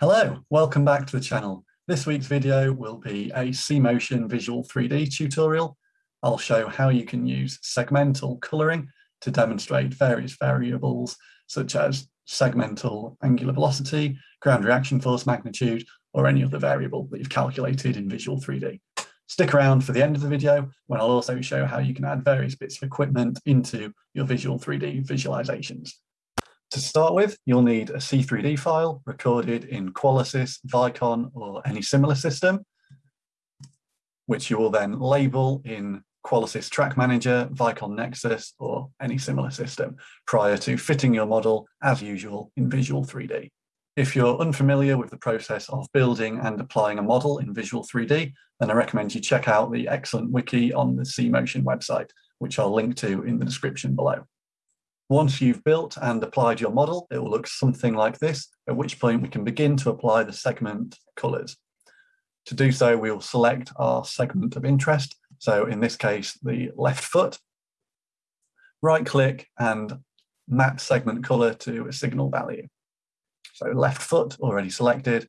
Hello, welcome back to the channel. This week's video will be a C-Motion Visual 3D tutorial. I'll show how you can use segmental colouring to demonstrate various variables such as segmental angular velocity, ground reaction force magnitude, or any other variable that you've calculated in Visual 3D. Stick around for the end of the video when I'll also show how you can add various bits of equipment into your Visual 3D visualizations. To start with, you'll need a C3D file recorded in Qualisys, Vicon, or any similar system, which you will then label in Qualisys Track Manager, Vicon Nexus, or any similar system prior to fitting your model as usual in Visual 3D. If you're unfamiliar with the process of building and applying a model in Visual 3D, then I recommend you check out the excellent wiki on the C-Motion website, which I'll link to in the description below. Once you've built and applied your model, it will look something like this, at which point we can begin to apply the segment colors. To do so, we will select our segment of interest. So in this case, the left foot, right click and map segment color to a signal value. So left foot already selected.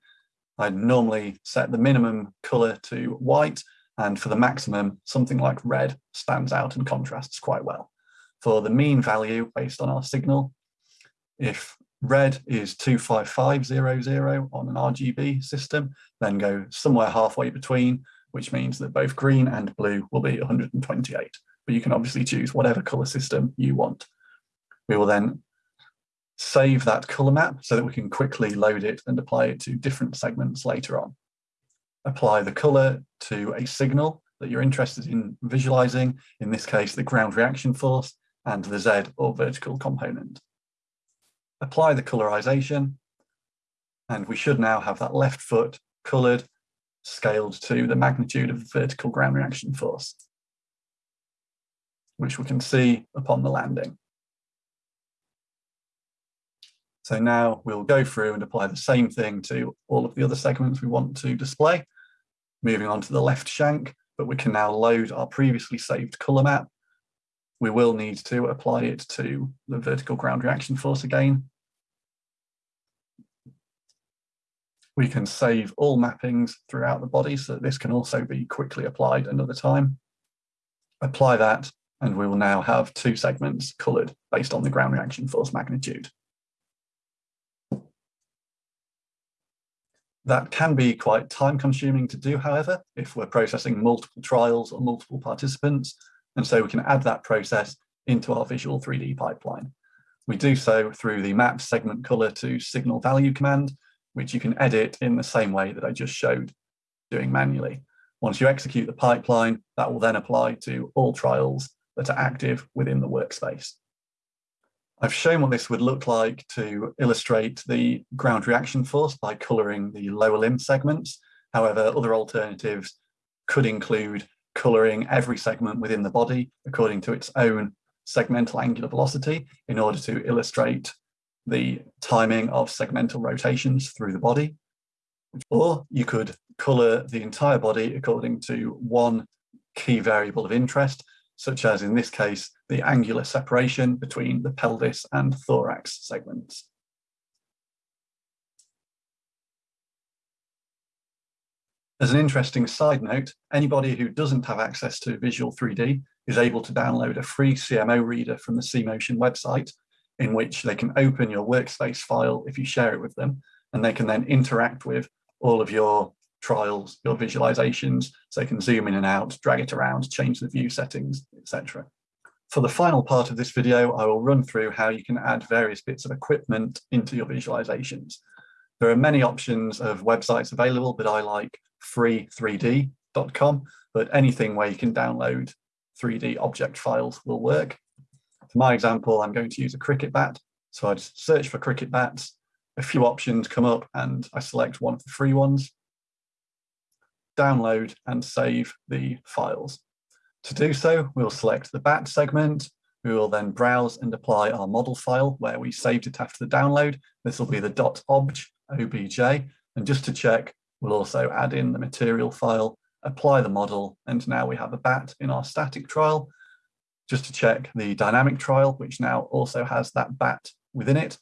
I'd normally set the minimum color to white and for the maximum, something like red stands out and contrasts quite well for the mean value based on our signal. If red is 25500 on an RGB system, then go somewhere halfway between, which means that both green and blue will be 128. But you can obviously choose whatever color system you want. We will then save that color map so that we can quickly load it and apply it to different segments later on. Apply the color to a signal that you're interested in visualizing, in this case, the ground reaction force, and the Z or vertical component. Apply the colorization, and we should now have that left foot colored, scaled to the magnitude of the vertical ground reaction force, which we can see upon the landing. So now we'll go through and apply the same thing to all of the other segments we want to display. Moving on to the left shank, but we can now load our previously saved color map we will need to apply it to the vertical ground reaction force again. We can save all mappings throughout the body, so that this can also be quickly applied another time. Apply that, and we will now have two segments coloured based on the ground reaction force magnitude. That can be quite time consuming to do, however, if we're processing multiple trials or multiple participants, and so we can add that process into our Visual 3D pipeline. We do so through the map segment color to signal value command, which you can edit in the same way that I just showed doing manually. Once you execute the pipeline, that will then apply to all trials that are active within the workspace. I've shown what this would look like to illustrate the ground reaction force by coloring the lower limb segments. However, other alternatives could include colouring every segment within the body according to its own segmental angular velocity in order to illustrate the timing of segmental rotations through the body. Or you could colour the entire body according to one key variable of interest, such as in this case, the angular separation between the pelvis and thorax segments. As an interesting side note, anybody who doesn't have access to Visual 3D is able to download a free CMO reader from the C-Motion website in which they can open your workspace file if you share it with them, and they can then interact with all of your trials, your visualizations, so they can zoom in and out, drag it around, change the view settings, etc. For the final part of this video, I will run through how you can add various bits of equipment into your visualizations. There are many options of websites available, but I like free3d.com, but anything where you can download 3D object files will work. For my example, I'm going to use a cricket bat. So I'd search for cricket bats, a few options come up and I select one of the free ones, download and save the files. To do so, we'll select the bat segment. We will then browse and apply our model file where we saved it after the download. This will be the .obj, obj. And just to check, We'll also add in the material file, apply the model, and now we have a bat in our static trial. Just to check the dynamic trial, which now also has that bat within it.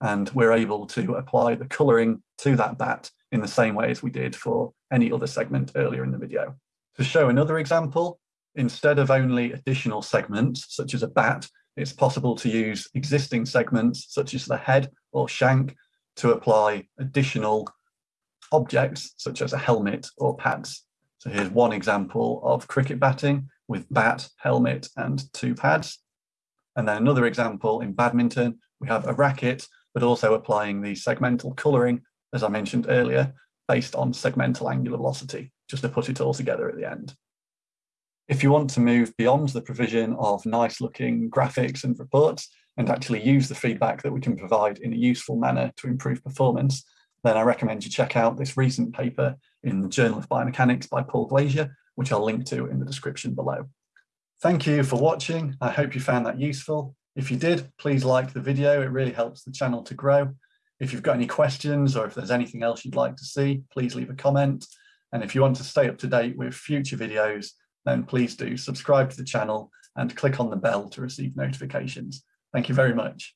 and we're able to apply the colouring to that bat in the same way as we did for any other segment earlier in the video. To show another example, instead of only additional segments, such as a bat, it's possible to use existing segments, such as the head or shank, to apply additional objects, such as a helmet or pads. So here's one example of cricket batting with bat, helmet, and two pads. And then another example in badminton, we have a racket, but also applying the segmental colouring, as I mentioned earlier, based on segmental angular velocity, just to put it all together at the end. If you want to move beyond the provision of nice looking graphics and reports and actually use the feedback that we can provide in a useful manner to improve performance, then I recommend you check out this recent paper in the Journal of Biomechanics by Paul Glazier, which I'll link to in the description below. Thank you for watching. I hope you found that useful. If you did, please like the video. It really helps the channel to grow. If you've got any questions or if there's anything else you'd like to see, please leave a comment. And if you want to stay up to date with future videos, then please do subscribe to the channel and click on the bell to receive notifications. Thank you very much.